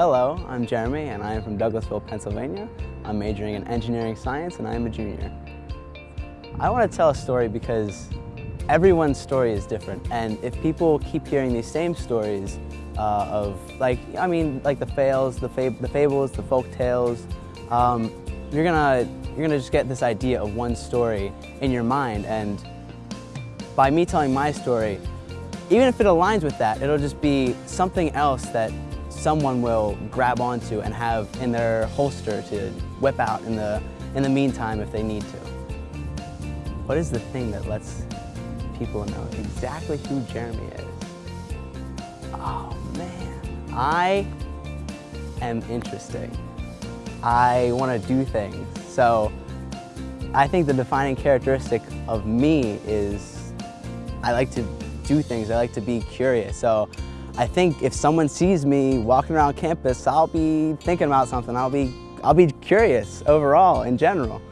Hello, I'm Jeremy and I am from Douglassville, Pennsylvania. I'm majoring in engineering science and I am a junior. I want to tell a story because everyone's story is different and if people keep hearing these same stories uh, of like, I mean, like the fails, the, fab the fables, the folk tales, um, you're gonna, you're gonna just get this idea of one story in your mind and by me telling my story, even if it aligns with that, it'll just be something else that someone will grab onto and have in their holster to whip out in the, in the meantime if they need to. What is the thing that lets people know exactly who Jeremy is? Oh man, I am interesting. I want to do things. So I think the defining characteristic of me is I like to do things. I like to be curious. So I think if someone sees me walking around campus, I'll be thinking about something. I'll be, I'll be curious overall in general.